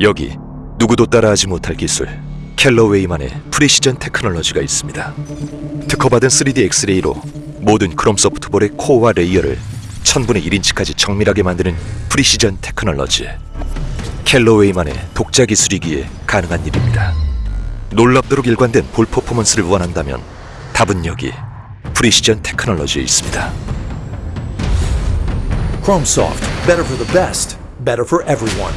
여기 누구도 따라하지 못할 기술 캘러웨이만의 Precision Technology가 있습니다. 특허받은 3D 엑스레이로 모든 크롬 소프트 볼의 코어와 layer를 1000분의 1인치까지 정밀하게 만드는 Precision Technology 캘러웨이만의 독자 기술이기에 가능한 일입니다. 놀랍도록 일관된 볼 퍼포먼스를 원한다면 답은 여기 Precision Technology에 있습니다. Chromesoft, better for the best, better for everyone.